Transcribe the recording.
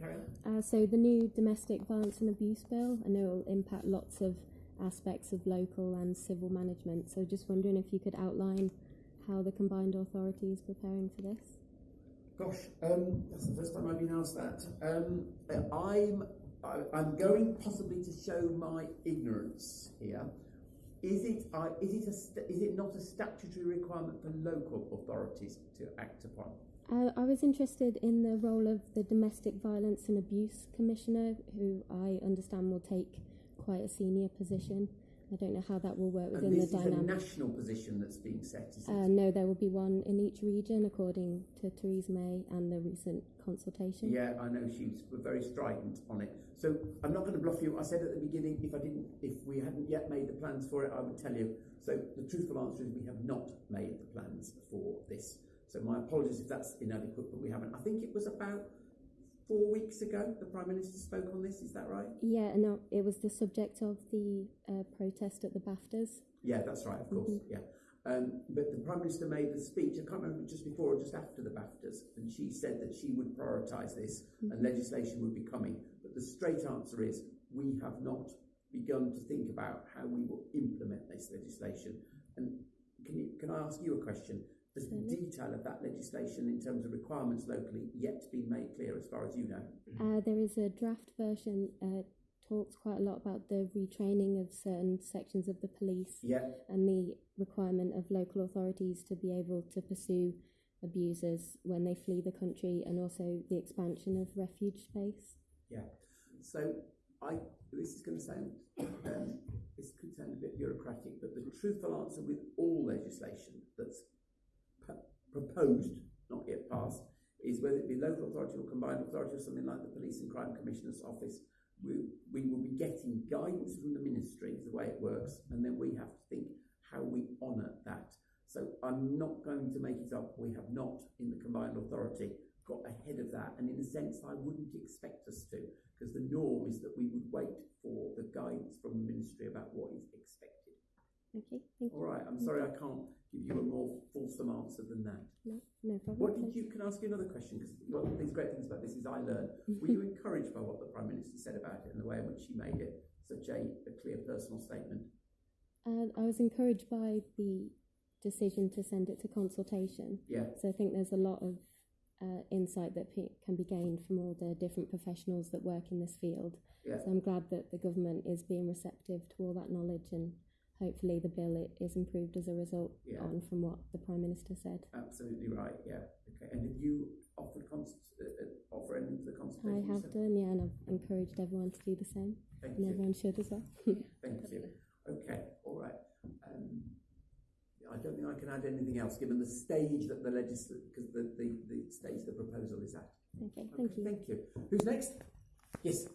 carry on. Uh, so the new domestic violence and abuse bill, I know it will impact lots of aspects of local and civil management. So just wondering if you could outline how the combined authority is preparing for this. Gosh, um, that's the first time I've been asked that. Um, I'm I, I'm going possibly to show my ignorance here. Is it uh, is it a st- is it not a statutory requirement for local authorities to act upon? Uh, I was interested in the role of the Domestic Violence and Abuse Commissioner, who I understand will take quite a senior position. I don't know how that will work within the is a national position that's being set, is? Uh, no, there will be one in each region, according to Theresa May and the recent consultation. Yeah, I know she's very strident on it. So I'm not going to bluff you. I said at the beginning, if I didn't, if we hadn't yet made the plans for it, I would tell you. So the truthful answer is we have not made the plans for this. So my apologies if that's inadequate, but we haven't. I think it was about four weeks ago the Prime Minister spoke on this. Is that right? Yeah, no, it was the subject of the uh, protest at the BAFTAs. Yeah, that's right, of course. Mhm. Yeah. Um, but the Prime Minister made the speech, I can't remember just before or just after the BAFTAs, and she said that she would prioritise this and legislation would be coming. But the straight answer is we have not begun to think about how we will implement this legislation. And can, you, can I ask you a question? The detail of that legislation in terms of requirements locally yet to be made clear as far as you know? Uh, there is a draft version, uh, talks quite a lot about the retraining of certain sections of the police Yeah, and the requirement of local authorities to be able to pursue abusers when they flee the country and also the expansion of refuge space. Yeah. So I this is going to sound um, this could sound a bit bureaucratic, but the truthful answer with all legislation that's proposed, not yet passed, is whether it be local authority or combined authority or something like the Police and Crime Commissioner's Office, we, we will be getting guidance from the ministry is the way it works, and then we have to think how we honour that. So I'm not going to make it up. We have not in the combined authority got ahead of that, and in a sense, I wouldn't expect us to, because the norm is that we would wait for the guidance from the ministry about what is expected. Okay, thank All you. right, I'm sorry I can't give you a more fulsome answer than that. No, no problem. What did you? Can I ask you another question? Because one of these great things about this is I learned. Were you encouraged by what the prime minister said about it and the way in which she made it such a, a clear personal statement? And I was encouraged by the decision to send it to consultation. Yeah, So I think there's a lot of uh, insight that pe- can be gained from all the different professionals that work in this field. yeah. So I'm glad that the government is being receptive to all that knowledge and hopefully the bill is improved as a result Yeah. on from what the Prime Minister said. Absolutely right. Yeah. Okay. And have you offered cons- uh, uh, offer anything to the I have yourself? done, yeah, and I've encouraged everyone to do the same, Thank and you. everyone should as well. Thank you. Okay. All right. Um, I don't think I can add anything else, given the stage that the legislature, because the, the, the stage the proposal is at. okay, thank you. Thank you. Who's next? Yes.